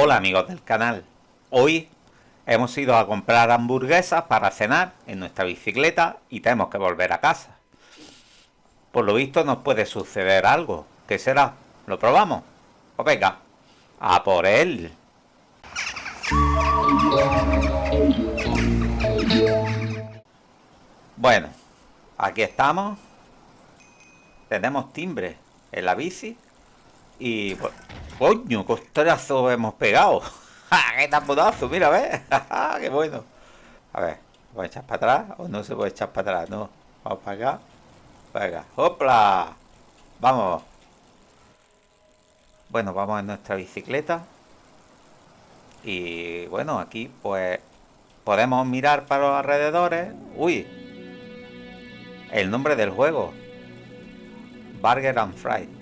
Hola amigos del canal, hoy hemos ido a comprar hamburguesas para cenar en nuestra bicicleta y tenemos que volver a casa. Por lo visto nos puede suceder algo, ¿qué será? ¿Lo probamos? Pues venga, a por él. Bueno, aquí estamos. Tenemos timbre en la bici y pues, Coño, costrazo hemos pegado. ¡Qué tamponazo! Mira, ¿ves? ¡Qué bueno! A ver, ¿voy a echar para atrás o no se puede echar para atrás? No. Vamos para acá. Venga, ¡hopla! Vamos. Bueno, vamos en nuestra bicicleta. Y bueno, aquí pues podemos mirar para los alrededores. ¡Uy! El nombre del juego. Burger and Fried.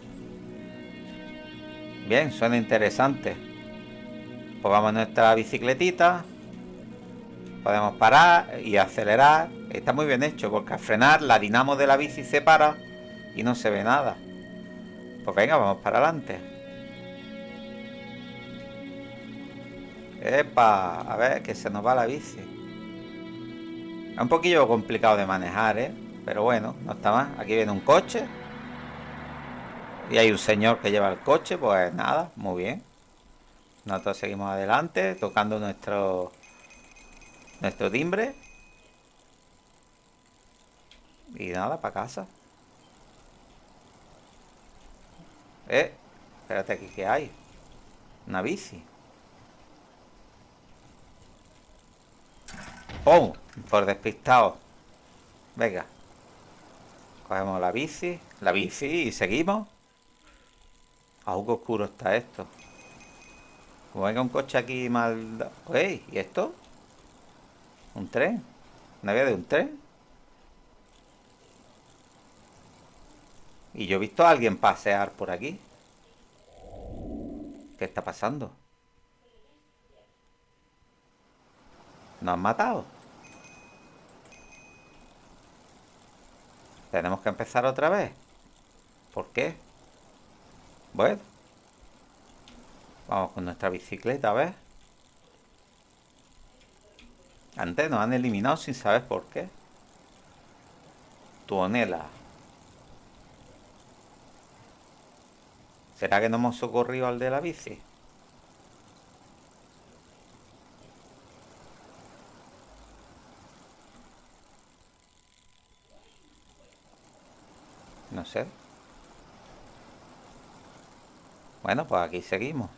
Bien, suena interesante. Pongamos nuestra bicicletita. Podemos parar y acelerar. Está muy bien hecho porque al frenar la dinamo de la bici se para y no se ve nada. Pues venga, vamos para adelante. Epa, a ver, que se nos va la bici. Es un poquillo complicado de manejar, ¿eh? Pero bueno, no está más. Aquí viene un coche. Y hay un señor que lleva el coche, pues nada, muy bien. Nosotros seguimos adelante, tocando nuestro nuestro timbre. Y nada, para casa. Eh, espérate aquí, ¿qué hay? Una bici. ¡Pum! Por despistado. Venga. Cogemos la bici, la bici y seguimos. Algo oscuro está esto. Como venga un coche aquí mal... ¡Ey! ¿Y esto? ¿Un tren? ¿Una vía de un tren? Y yo he visto a alguien pasear por aquí. ¿Qué está pasando? ¿Nos han matado? ¿Tenemos que empezar otra vez? ¿Por qué? Bueno. Vamos con nuestra bicicleta, a ver. Antes nos han eliminado sin saber por qué. Tuonela. ¿Será que no hemos socorrido al de la bici? No sé. Bueno, pues aquí seguimos.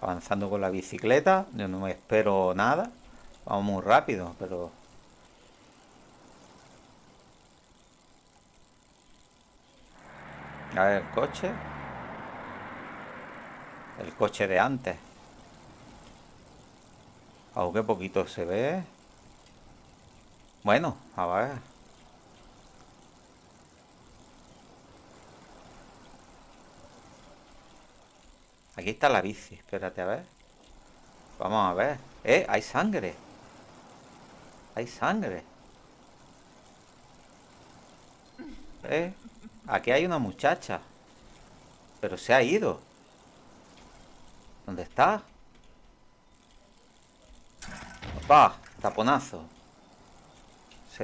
Avanzando con la bicicleta. Yo no me espero nada. Vamos muy rápido, pero... A ver, el coche. El coche de antes. Aunque poquito se ve. Bueno, a ver. Aquí está la bici, espérate a ver Vamos a ver ¡Eh! Hay sangre Hay sangre ¿Eh? Aquí hay una muchacha Pero se ha ido ¿Dónde está? ¡Opa! Taponazo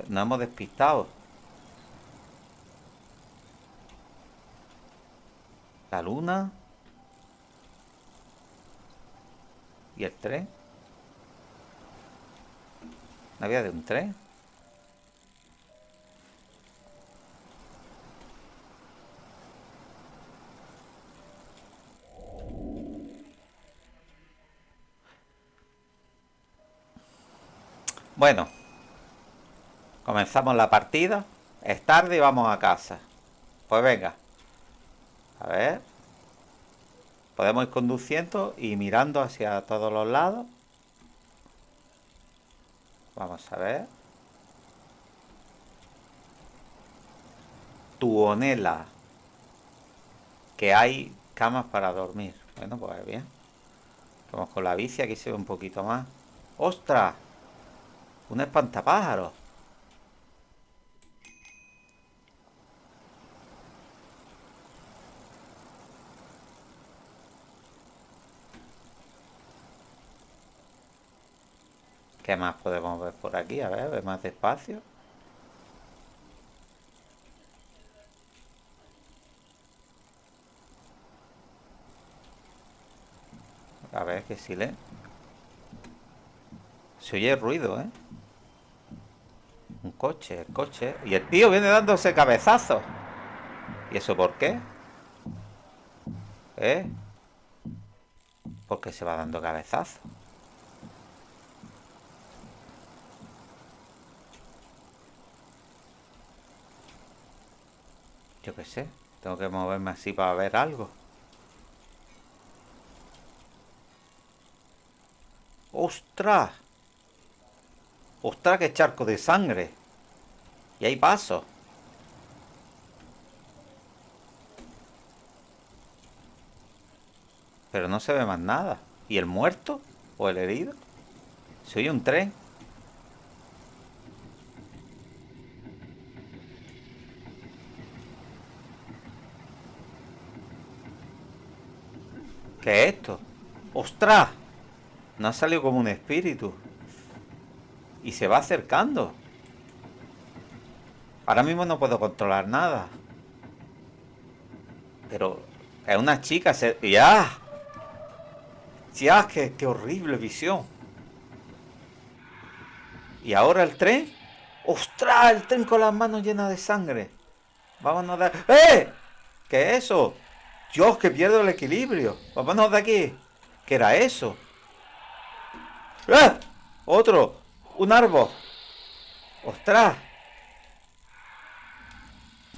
Nos hemos despistado La luna ¿Y el tren? ¿No había de un tren? Bueno, comenzamos la partida. Es tarde y vamos a casa. Pues venga. A ver. Podemos ir conduciendo y mirando hacia todos los lados. Vamos a ver. Tuonela. Que hay camas para dormir. Bueno, pues bien. Vamos con la bici, aquí se ve un poquito más. ¡Ostras! Un espantapájaros. ¿Qué más podemos ver por aquí? A ver, ver más despacio. A ver, qué silencio. Se oye ruido, ¿eh? Un coche, el coche. Y el tío viene dándose cabezazos. ¿Y eso por qué? ¿Eh? Porque se va dando cabezazos. Yo sé. Tengo que moverme así para ver algo. ¡Ostras! ¡Ostras, qué charco de sangre! Y hay paso. Pero no se ve más nada. ¿Y el muerto? ¿O el herido? Soy un tren. ¿Qué es esto? ¡Ostras! No ha salido como un espíritu. Y se va acercando. Ahora mismo no puedo controlar nada. Pero es una chica. Se... ¡Ya! ¡Ya! Qué, ¡Qué horrible visión! ¿Y ahora el tren? ¡Ostras! El tren con las manos llenas de sangre. Vámonos de... ¡Eh! ¿Qué es eso? Dios, que pierdo el equilibrio. Vámonos de aquí. ¿Qué era eso? ¡Ah! Otro. Un árbol. ¡Ostras!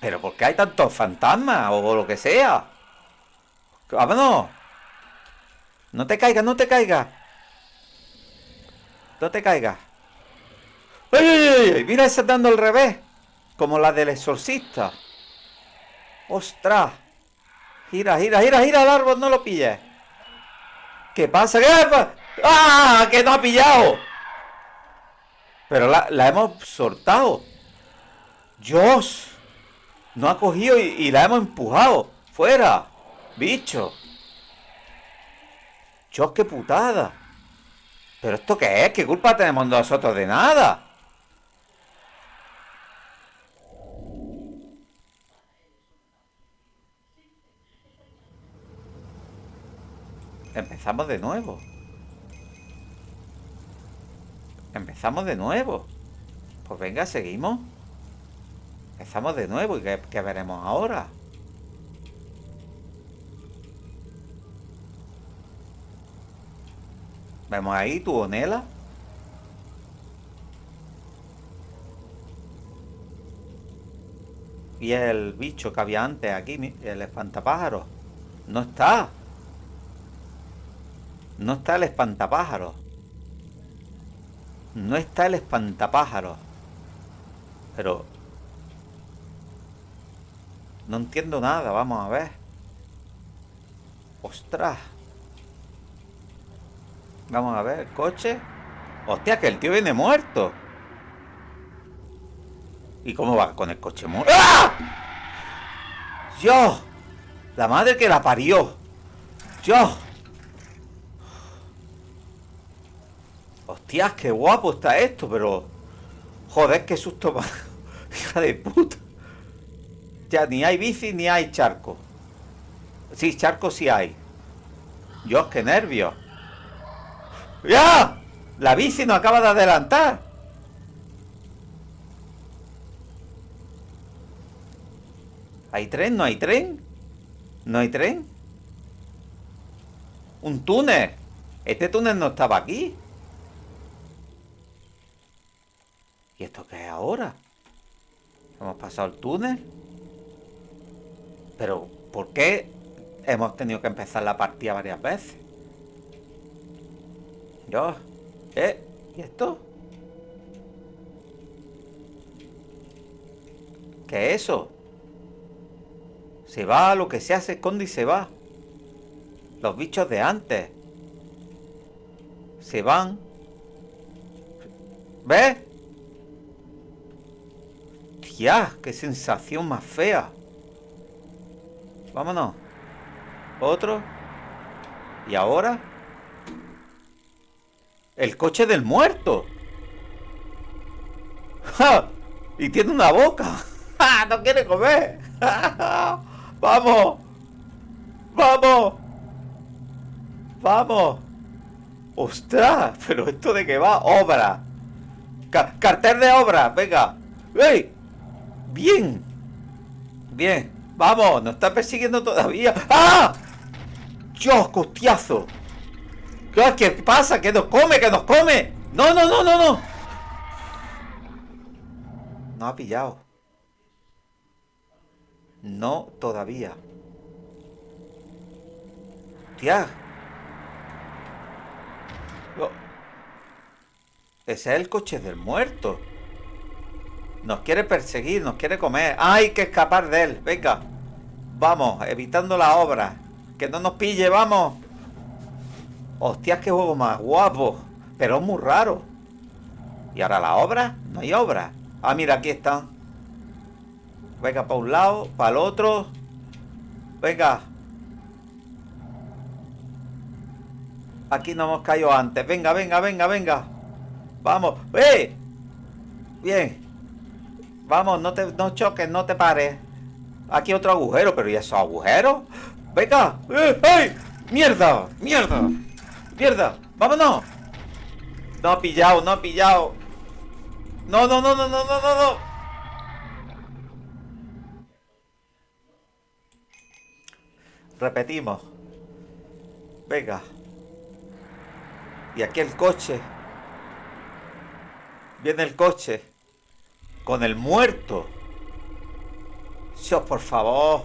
¿Pero por qué hay tantos fantasmas o lo que sea? ¡Vámonos! No te caigas, no te caigas. No te caigas. ¡Ay, ay, ay! Mira esa dando al revés. Como la del exorcista. ¡Ostras! Gira, gira, gira, gira el árbol, no lo pilles. ¿Qué pasa? ¿Qué pasa? ¡Ah! ¡Que no ha pillado! Pero la, hemos soltado. ¡Dios! No ha cogido y, la hemos empujado. ¡Fuera! ¡Bicho! ¡Dios, qué putada! ¿Pero esto qué es? ¿Qué culpa tenemos nosotros de nada? Empezamos de nuevo. Empezamos de nuevo. Pues venga, seguimos. Empezamos de nuevo. ¿Y qué, veremos ahora? Vemos ahí tu onela. Y el bicho que había antes aquí, el espantapájaro. No está. No está el espantapájaro. No está el espantapájaro. Pero... No entiendo nada, vamos a ver. Ostras. Vamos a ver, coche. Hostia, que el tío viene muerto. ¿Y cómo va con el coche muerto? ¡Ah! ¡Yo! La madre que la parió. ¡Yo! Hostias, qué guapo está esto, pero... Joder, qué susto Hija de puta. Ya, ni hay bici ni hay charco. Sí, charco sí hay. Dios, qué nervios. ¡Ya! La bici no acaba de adelantar. ¿Hay tren? ¿No hay tren? ¿No hay tren? Un túnel. Este túnel no estaba aquí. ¿Y esto qué es ahora? Hemos pasado el túnel. Pero, ¿por qué hemos tenido que empezar la partida varias veces? Yo. ¿Eh? ¿Y esto? ¿Qué es eso? Se va, lo que sea se esconde y se va. Los bichos de antes. Se van. ¿Ves? ¡Ya! ¡Qué sensación más fea! Vámonos. Otro. ¿Y ahora? El coche del muerto. Y tiene una boca. ¡No quiere comer! ¡Vamos! ¡Vamos! ¡Vamos! ¡Ostras! ¿Pero esto de qué va? ¡Obra! ¡Cartel de obra! ¡Venga! ¡Ey! ¡Bien! Bien ¡Vamos! ¡Nos está persiguiendo todavía! ¡Ah! ¡Dios, costiazo! ¿Qué pasa? ¡Que nos come! ¡Que nos come! ¡No, no, no, no, no! No ha pillado. No todavía. Tía. Ese es el coche del muerto. Nos quiere perseguir, nos quiere comer. Hay que escapar de él. Venga. Vamos, evitando la obra. Que no nos pille, vamos. Hostias, qué juego más guapo. Pero es muy raro. ¿Y ahora la obra? No hay obra. Ah, mira, aquí están. Venga, para un lado, para el otro. Venga. Aquí no hemos caído antes. Venga, venga, venga, venga. Vamos. ¡Eh! Bien. Vamos, no te no choques, no te pares. Aquí otro agujero, pero ¿y esos agujeros? ¡Venga! ¡Eh! ¡Ay! ¡Mierda! ¡Mierda! ¡Mierda! ¡Vámonos! No ha pillado, no ha pillado. No, no, no, no, no, no, no, no. Repetimos. Venga. Y aquí el coche. Viene el coche. Con el muerto. Dios, por favor.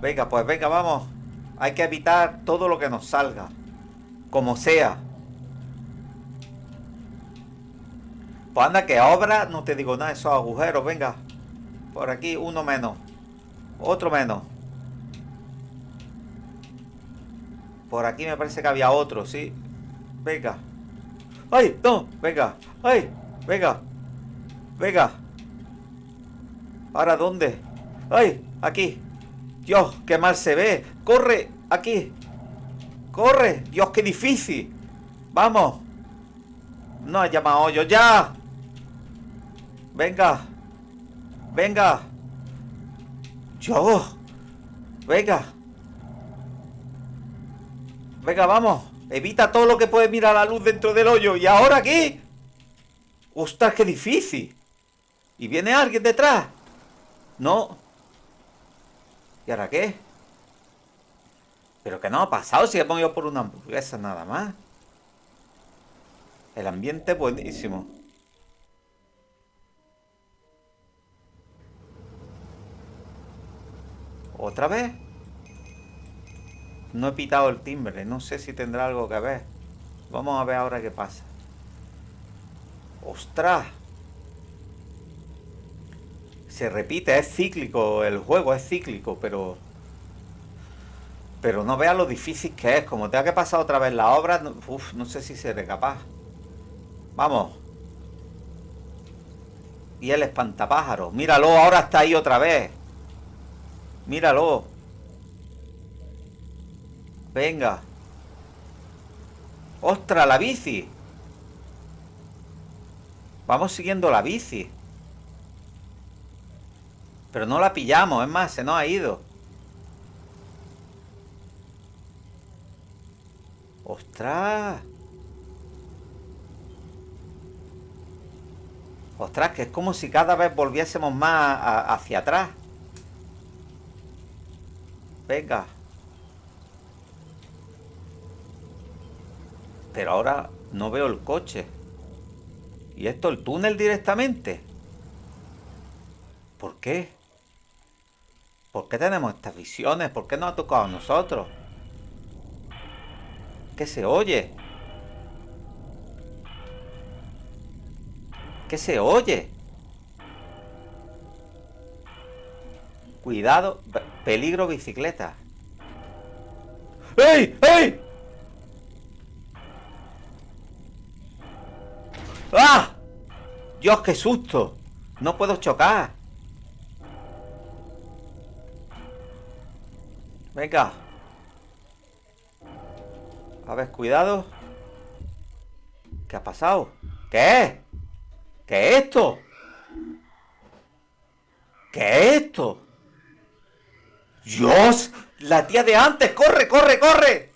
Venga, pues venga, vamos. Hay que evitar todo lo que nos salga. Como sea. Pues anda que obra, no te digo nada, esos agujeros, venga. Por aquí, uno menos. Otro menos. Por aquí me parece que había otro, sí. Venga. ¡Ay! ¡No! Venga. ¡Ay! Venga. Venga. ¿Para dónde? ¡Ay! Aquí. Dios, qué mal se ve. ¡Corre! Aquí. ¡Corre! Dios, qué difícil. Vamos. No ha llamado yo. ¡Ya! Venga. Venga. Yo. Venga. Venga, vamos. Evita todo lo que puede mirar la luz dentro del hoyo. ¿Y ahora qué? ¡Ostras, qué difícil! ¿Y viene alguien detrás? No. ¿Y ahora qué? ¿Pero qué no ha pasado si he ponido por una hamburguesa nada más? El ambiente es buenísimo. ¿Otra vez? No he pitado el timbre, no sé si tendrá algo que ver. Vamos a ver ahora qué pasa. ¡Ostras! Se repite, es cíclico, el juego es cíclico, pero... Pero no vea lo difícil que es. Como tenga que pasar otra vez la obra, no, no sé si seré capaz. Vamos. Y el espantapájaro. Míralo, ahora está ahí otra vez. Míralo. Venga. ¡Ostras, la bici! Vamos siguiendo la bici. Pero no la pillamos, es más, se nos ha ido. ¡Ostras! Ostras, que es como si cada vez volviésemos más hacia atrás. Venga. Pero ahora no veo el coche. ¿Y esto el túnel directamente? ¿Por qué? ¿Por qué tenemos estas visiones? ¿Por qué no ha tocado a nosotros? ¿Qué se oye? ¿Qué se oye? Cuidado, peligro bicicleta. ¡Ey! ¡Ey! ¡Ah! Dios, qué susto. No puedo chocar. Venga. A ver, cuidado. ¿Qué ha pasado? ¿Qué? ¿Qué es esto? ¿Qué es esto? ¡Dios! La tía de antes. ¡Corre, corre, corre!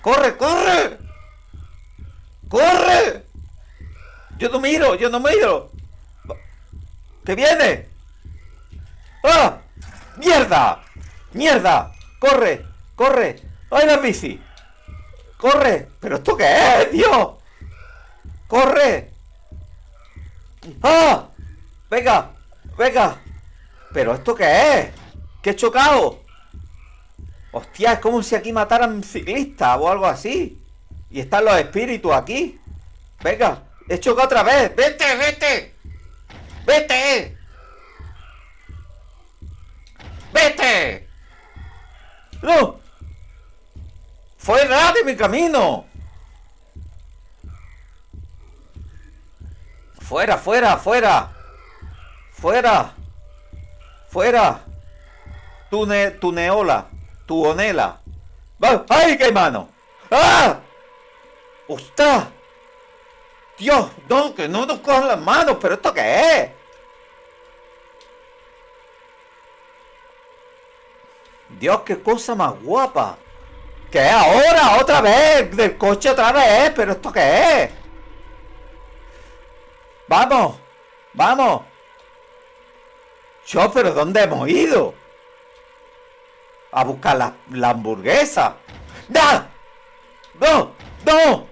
¡Corre, corre! ¡Corre! Yo no miro, yo no miro. ¿Qué viene? ¡Ah! ¡Mierda! ¡Mierda! ¡Corre! ¡Corre! ¡Ay, la bici! ¡Corre! ¿Pero esto qué es, Dios? ¡Corre! ¡Ah! ¡Venga! ¡Venga! ¿Pero esto qué es? ¿Qué he chocado? Hostia, es como si aquí mataran ciclistas o algo así. Y están los espíritus aquí. Venga, he chocado otra vez. ¡Vete, vete! ¡Vete! ¡Vete! ¡No! ¡Fuera de mi camino! ¡Fuera, fuera, fuera! ¡Fuera! ¡Fuera! Tune, tuneola, tuonela. ¡Ay, qué mano! ¡Ah! ¡Ostras! Dios, no, que no nos cojan las manos, pero ¿esto qué es? Dios, qué cosa más guapa. ¿Qué ahora? ¿Otra vez? ¿Del coche otra vez? ¿Pero esto qué es? ¡Vamos! ¡Vamos! Yo, pero ¿dónde hemos ido? A buscar la, la hamburguesa. ¡No! ¡No! ¡No!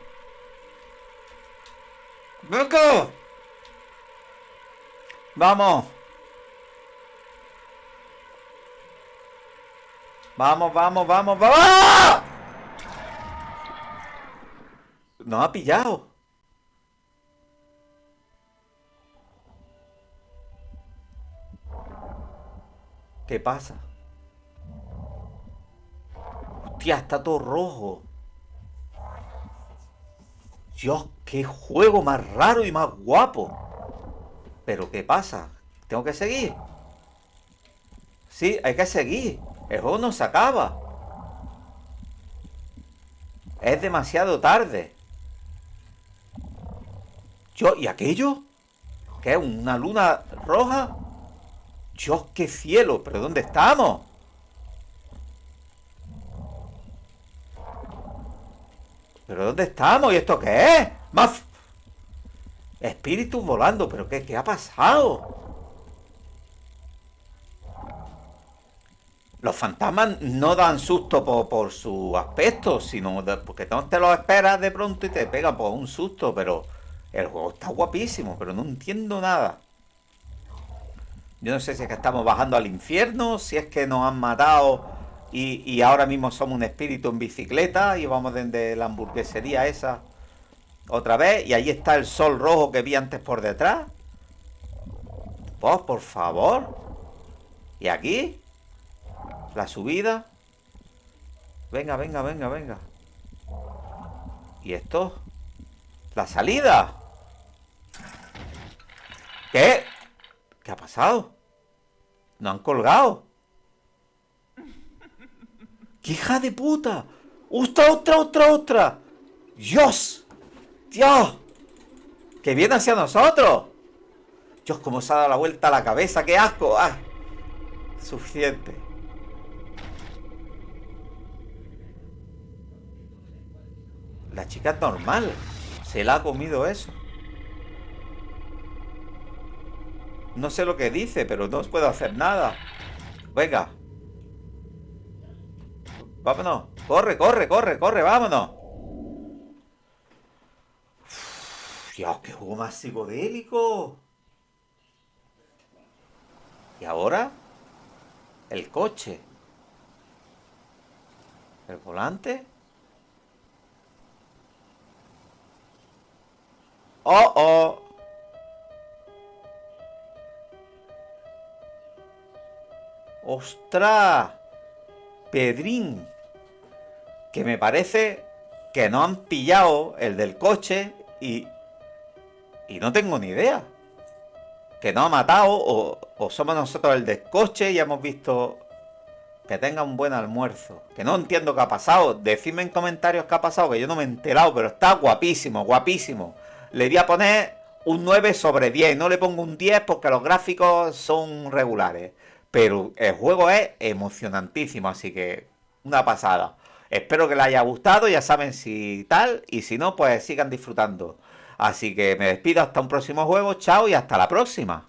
¡Venga! ¡Vamos! Vamos, vamos, vamos, vamos. No ha pillado. ¿Qué pasa? Hostia, está todo rojo. Dios, qué juego más raro y más guapo. Pero ¿qué pasa? ¿Tengo que seguir? Sí, hay que seguir. El juego no se acaba. Es demasiado tarde. Yo, ¿y aquello? ¿Qué es? ¿Una luna roja? Dios, qué cielo, pero ¿dónde estamos? ¿Pero dónde estamos? ¿Y esto qué es? ¡Más! Espíritus volando, ¿pero qué, qué ha pasado? Los fantasmas no dan susto por, su aspecto, sino porque no te lo esperas de pronto y te pega por un susto, pero el juego está guapísimo, pero no entiendo nada. Yo no sé si es que estamos bajando al infierno, si es que nos han matado y, ahora mismo somos un espíritu en bicicleta y vamos desde la hamburguesería esa otra vez. Y ahí está el sol rojo que vi antes por detrás. Pues, por favor. ¿Y aquí? La subida. Venga, venga, venga, venga. ¿Y esto? La salida. ¿Qué? ¿Qué ha pasado? ¿No han colgado? ¡Qué hija de puta! ¡Otra, otra, otra, otra! ¡Dios! ¡Dios! ¡Que viene hacia nosotros! Dios, cómo se ha dado la vuelta a la cabeza, qué asco. ¡Ah! Suficiente. La chica es normal. Se la ha comido eso. No sé lo que dice, pero no os puedo hacer nada. Venga. Vámonos. Corre, corre, corre, corre, vámonos. Dios, qué juego más psicodélico. ¿Y ahora? El coche. ¿El volante? ¡Oh, oh! ¡Ostras! Pedrín. Que me parece que no han pillado el del coche y... Y no tengo ni idea. Que no ha matado o, o somos nosotros el del coche y hemos visto... Que tenga un buen almuerzo. Que no entiendo qué ha pasado. Decidme en comentarios qué ha pasado, que yo no me he enterado, pero está guapísimo, guapísimo. Le voy a poner un 9 sobre 10. No le pongo un 10 porque los gráficos son regulares. Pero el juego es emocionantísimo, así que una pasada. Espero que les haya gustado, ya saben si tal, y si no, pues sigan disfrutando. Así que me despido hasta un próximo juego, chao y hasta la próxima.